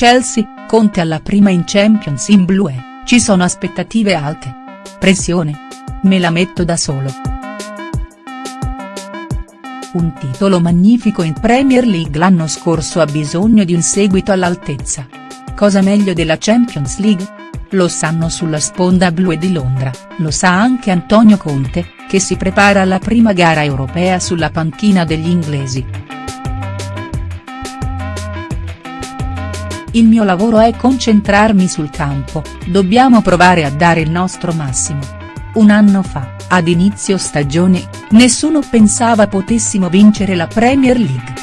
Chelsea, Conte alla prima in Champions in blu e, ci sono aspettative alte. Pressione. Me la metto da solo. Un titolo magnifico in Premier League l'anno scorso ha bisogno di un seguito all'altezza. Cosa meglio della Champions League? Lo sanno sulla sponda blu e di Londra, lo sa anche Antonio Conte, che si prepara alla prima gara europea sulla panchina degli inglesi. Il mio lavoro è concentrarmi sul campo, dobbiamo provare a dare il nostro massimo. Un anno fa, ad inizio stagione, nessuno pensava potessimo vincere la Premier League.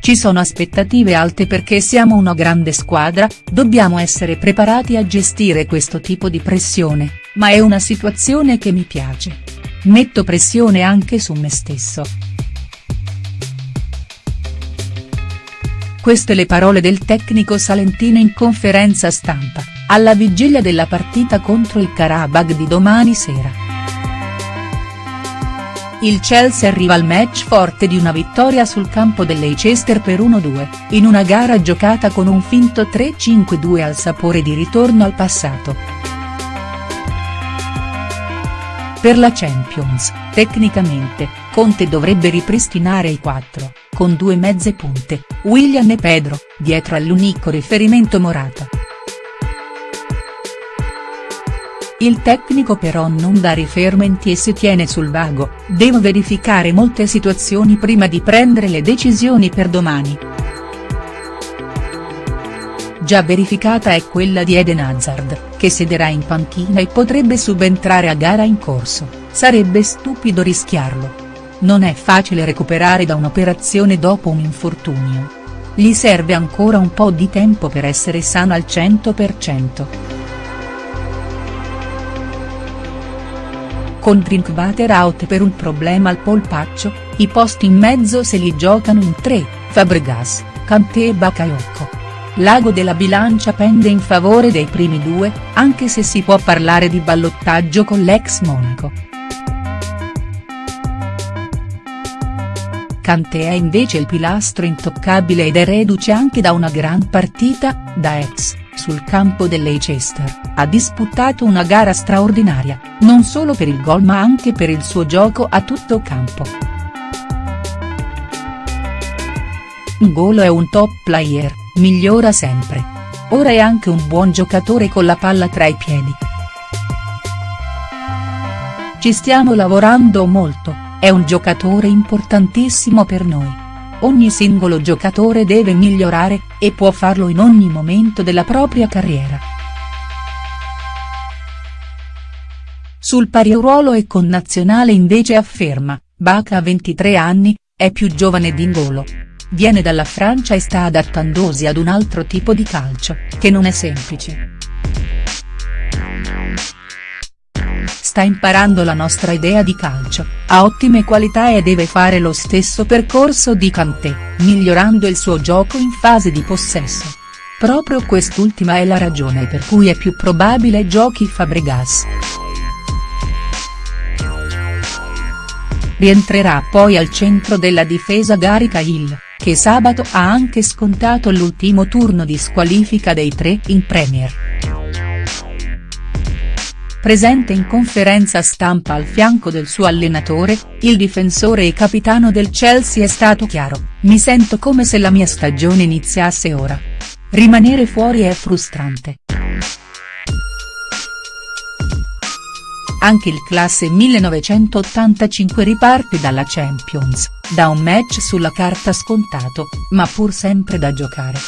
Ci sono aspettative alte perché siamo una grande squadra, dobbiamo essere preparati a gestire questo tipo di pressione, ma è una situazione che mi piace. Metto pressione anche su me stesso. Queste le parole del tecnico salentino in conferenza stampa, alla vigilia della partita contro il Karabakh di domani sera. Il Chelsea arriva al match forte di una vittoria sul campo dell'Leicester per 1-2, in una gara giocata con un finto 3-5-2 al sapore di ritorno al passato. Per la Champions, tecnicamente, Conte dovrebbe ripristinare i quattro con due mezze punte, William e Pedro, dietro all'unico riferimento Morata. Il tecnico però non dà riferimenti e si tiene sul vago, devo verificare molte situazioni prima di prendere le decisioni per domani. Già verificata è quella di Eden Hazard, che siederà in panchina e potrebbe subentrare a gara in corso, sarebbe stupido rischiarlo non è facile recuperare da un'operazione dopo un infortunio. Gli serve ancora un po' di tempo per essere sano al 100%. Con Drinkwater out per un problema al polpaccio, i posti in mezzo se li giocano in tre, Fabregas, Kanté e Bakayoko. L'ago della bilancia pende in favore dei primi due, anche se si può parlare di ballottaggio con l'ex Monaco. Kanté è invece il pilastro intoccabile ed è reduce anche da una gran partita, da ex, sul campo del Leicester, ha disputato una gara straordinaria, non solo per il gol ma anche per il suo gioco a tutto campo. Ngolo è un top player, migliora sempre. Ora è anche un buon giocatore con la palla tra i piedi. Ci stiamo lavorando molto è un giocatore importantissimo per noi. Ogni singolo giocatore deve migliorare, e può farlo in ogni momento della propria carriera. Sul pari ruolo e con nazionale invece afferma, Baca ha 23 anni, è più giovane di Ngolo. Viene dalla Francia e sta adattandosi ad un altro tipo di calcio, che non è semplice. sta imparando la nostra idea di calcio, ha ottime qualità e deve fare lo stesso percorso di Kanté, migliorando il suo gioco in fase di possesso. Proprio quest'ultima è la ragione per cui è più probabile giochi Fabregas. Rientrerà poi al centro della difesa Gary Cahill, che sabato ha anche scontato l'ultimo turno di squalifica dei tre in Premier. Presente in conferenza stampa al fianco del suo allenatore, il difensore e capitano del Chelsea è stato chiaro, mi sento come se la mia stagione iniziasse ora. Rimanere fuori è frustrante. Anche il classe 1985 riparte dalla Champions, da un match sulla carta scontato, ma pur sempre da giocare.